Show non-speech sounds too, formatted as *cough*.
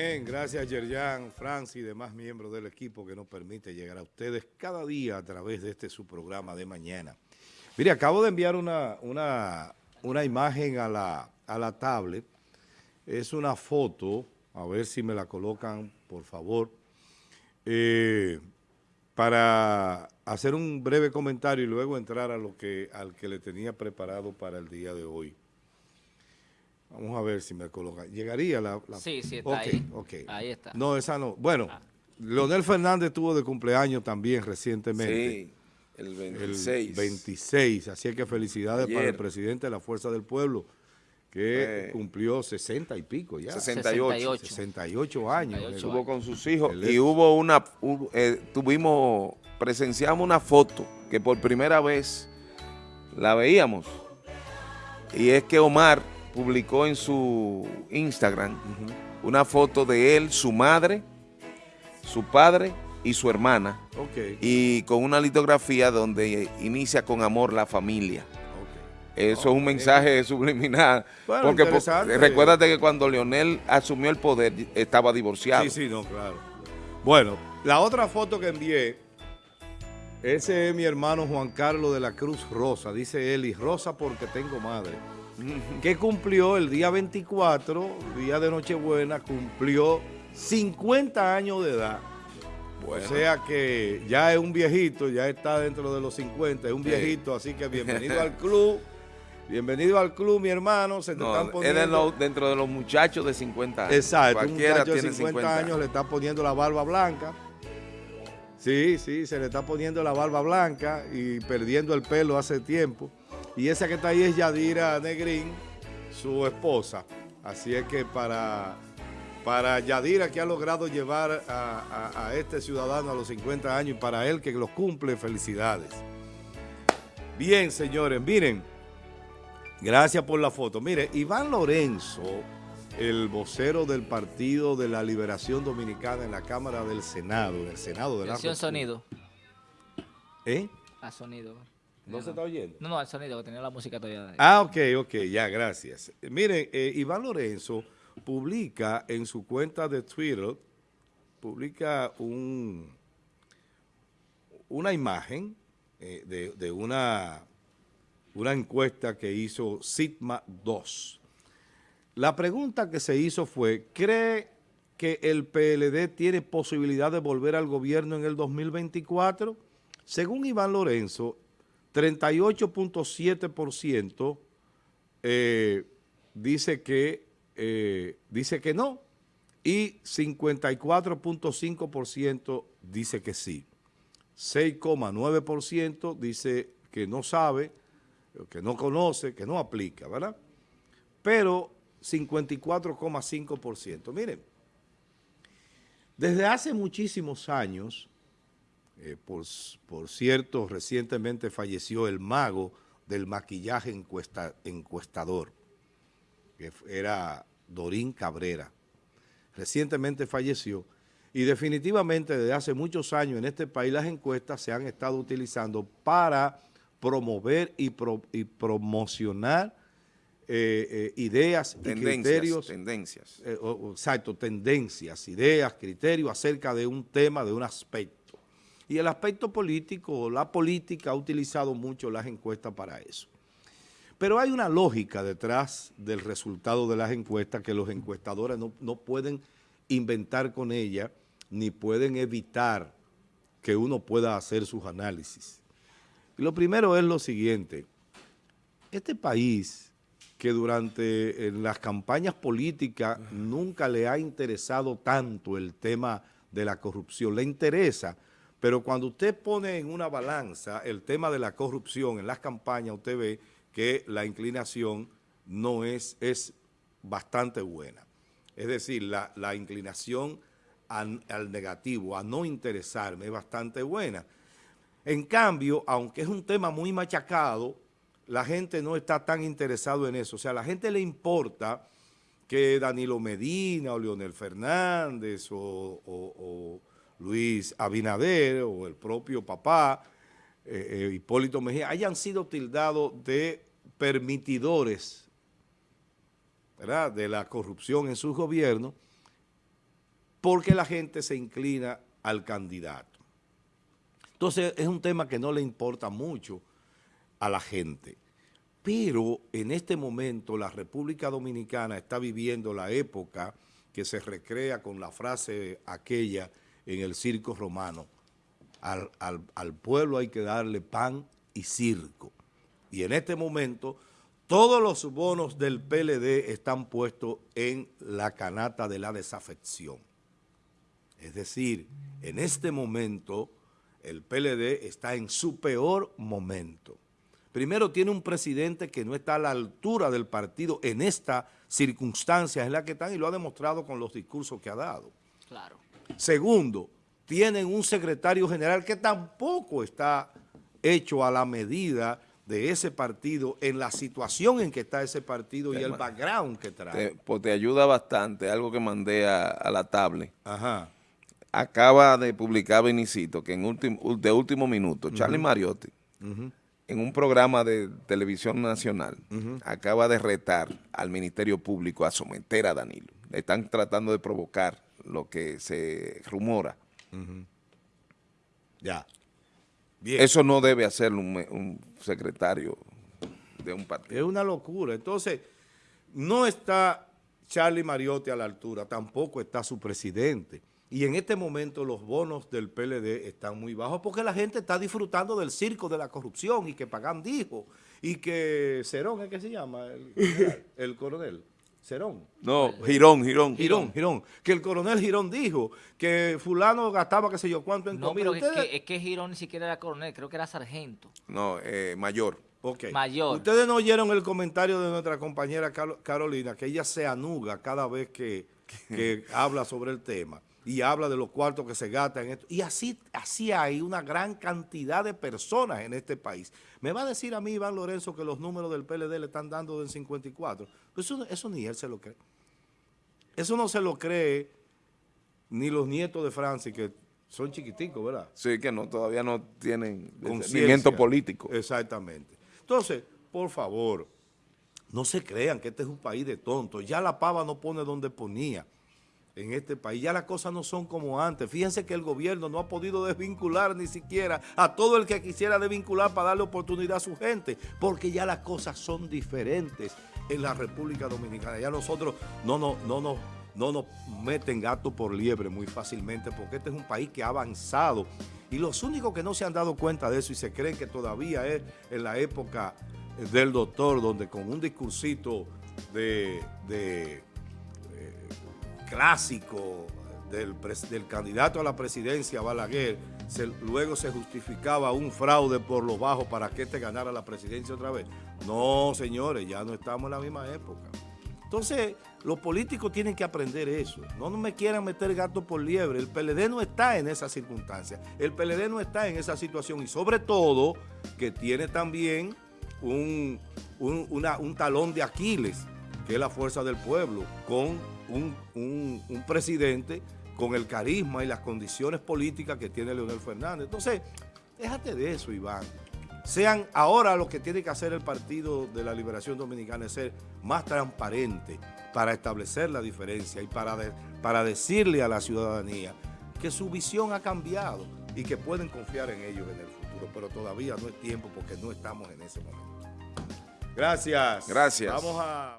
Bien, gracias Yerjan, Francis y demás miembros del equipo que nos permite llegar a ustedes cada día a través de este su programa de mañana. Mire, acabo de enviar una, una, una imagen a la, a la tablet. Es una foto, a ver si me la colocan, por favor, eh, para hacer un breve comentario y luego entrar a lo que, al que le tenía preparado para el día de hoy. Vamos a ver si me coloca. ¿Llegaría la...? Sí, sí, está ahí. Ahí está. No, esa no. Bueno, ah. Leonel Fernández tuvo de cumpleaños también recientemente. Sí, el 26. El 26, así que felicidades para el presidente de la Fuerza del Pueblo, que cumplió 60 y pico ya. 68. 68, años. Estuvo con sus hijos y hubo una, eh, tuvimos, presenciamos una foto que por primera vez la veíamos. Y es que Omar publicó en su Instagram una foto de él, su madre, su padre y su hermana. Y con una litografía donde inicia con amor la familia. Eso es un mensaje *laughs* subliminal. porque recuérdate que cuando Leonel asumió el poder estaba divorciado. Sí, sí, no, claro. Bueno, la otra foto que envié, ese es mi hermano Juan Carlos de la Cruz Rosa. Dice él, y Rosa porque tengo madre *laughs* que cumplió el día 24, día de Nochebuena, cumplió 50 años de edad. O sea que ya es un viejito, ya está dentro de los 50, es un viejito, así que bienvenido *laughs* al club. Bienvenido al club, mi hermano. Se te están poniendo... dentro de los muchachos de 50 años. Exacto, un muchacho de 50, años le está poniendo la barba blanca. Sí, sí, se le está poniendo la barba blanca y perdiendo el pelo hace tiempo. Y esa que está ahí es Yadira Negrín, su esposa. Así es que para, para Yadira que ha logrado llevar a, este ciudadano a los 50 años y para él que los cumple, felicidades. Bien, señores, miren, gracias por la foto. Mire, Iván Lorenzo, el vocero del Partido de la Liberación Dominicana en la Cámara del Senado, en el Senado de la sonido. ¿Eh? A sonido. ¿No, se está oyendo? No, no, el sonido, que tenía la música todavía. Ah, ok, ok, ya, gracias. Miren, eh, Iván Lorenzo publica en su cuenta de Twitter, publica un, una imagen eh, de, una, una encuesta que hizo Sigma 2. La pregunta que se hizo fue, ¿cree que el PLD tiene posibilidad de volver al gobierno en el 2024? Según Iván Lorenzo, 38.7% eh, dice, eh, dice que no y 54.5% dice que sí. 6,9% dice que no sabe, que no conoce, que no aplica, ¿verdad? Pero 54,5%. Miren, desde hace muchísimos años eh, por, cierto, recientemente falleció el mago del maquillaje encuestador, que era Dorín Cabrera. Recientemente falleció y definitivamente desde hace muchos años en este país las encuestas se han estado utilizando para promover y, promocionar eh, eh, ideas y criterios. Tendencias. exacto, tendencias, ideas, criterios acerca de un tema, de un aspecto. Y el aspecto político, la política ha utilizado mucho las encuestas para eso. Pero hay una lógica detrás del resultado de las encuestas que los encuestadores no, pueden inventar con ella ni pueden evitar que uno pueda hacer sus análisis. Y lo primero es lo siguiente, este país que durante las campañas políticas nunca le ha interesado tanto el tema de la corrupción, le interesa pero cuando usted pone en una balanza el tema de la corrupción en las campañas, usted ve que la inclinación no es, es bastante buena. Es decir, la, inclinación al, negativo, a no interesarme, es bastante buena. En cambio, aunque es un tema muy machacado, la gente no está tan interesado en eso. O sea, a la gente le importa que Danilo Medina o Leonel Fernández o Luis Abinader o el propio papá, eh, eh, Hipólito Mejía, hayan sido tildados de permitidores de la corrupción en su gobierno porque la gente se inclina al candidato. Entonces es un tema que no le importa mucho a la gente. Pero en este momento la República Dominicana está viviendo la época que se recrea con la frase aquella en el circo romano. Al, al pueblo hay que darle pan y circo. Y en este momento todos los bonos del PLD están puestos en la canata de la desafección. Es decir, en este momento el PLD está en su peor momento. Primero tiene un presidente que no está a la altura del partido en esta circunstancia en la que están y lo ha demostrado con los discursos que ha dado. Claro. Segundo, tienen un secretario general que tampoco está hecho a la medida de ese partido en la situación en que está ese partido y el background que trae. pues te ayuda bastante, algo que mandé a, la tablet. Ajá acaba de publicar Benicito, que en último, de último minuto, Charlie Mariotti, en un programa de televisión nacional, acaba de retar al Ministerio Público a someter a Danilo. Le están tratando de provocar lo que se rumora. Ya. Eso no debe hacer un, secretario de un partido. Es una locura. Entonces, no está Charlie Mariotti a la altura, tampoco está su presidente. Y en este momento los bonos del PLD están muy bajos porque la gente está disfrutando del circo de la corrupción y que Pagán dijo y que Cerón, ¿es que se llama? El, *laughs* coronel. Cerón. No, Girón, Girón. Girón, Girón. Que el coronel Girón dijo que fulano gastaba qué sé yo cuánto en No, pero es, que, es que Girón ni siquiera era coronel, creo que era sargento. No, eh, mayor. Okay. Mayor. Ustedes no oyeron el comentario de nuestra compañera Carolina, que ella se anuga cada vez que, que *laughs* habla sobre el tema y habla de los cuartos que se gastan en esto. Y así, así hay una gran cantidad de personas en este país. Me va a decir a mí Iván Lorenzo que los números del PLD le están dando del 54. Pues eso, eso ni él se lo cree. Eso no se lo cree ni los nietos de Francis, que son chiquiticos, ¿verdad? Sí, que no todavía no tienen conocimiento político. Exactamente. Entonces, por favor, no se crean que este es un país de tontos. Ya la pava no pone donde ponía en este país. Ya las cosas no son como antes. Fíjense que el gobierno no ha podido desvincular ni siquiera a todo el que quisiera desvincular para darle oportunidad a su gente, porque ya las cosas son diferentes en la República Dominicana. Ya nosotros no, no, no, no, no nos meten gato por liebre muy fácilmente, porque este es un país que ha avanzado. Y los únicos que no se han dado cuenta de eso y se creen que todavía es en la época del doctor, donde con un discursito de clásico del, candidato a la presidencia, Balaguer, luego se justificaba un fraude por los bajos para que este ganara la presidencia otra vez. No, señores, ya no estamos en la misma época. Entonces, los políticos tienen que aprender eso. No me quieran meter gato por liebre. El PLD no está en esa circunstancia. El PLD no está en esa situación. Y sobre todo, que tiene también un, un talón de Aquiles, que es la fuerza del pueblo, con un, presidente con el carisma y las condiciones políticas que tiene Leonel Fernández. Entonces, déjate de eso, Iván. Sean ahora lo que tiene que hacer el Partido de la Liberación Dominicana es ser más transparente para establecer la diferencia y para, para decirle a la ciudadanía que su visión ha cambiado y que pueden confiar en ellos en el futuro, pero todavía no es tiempo porque no estamos en ese momento. Gracias. Gracias. Vamos a...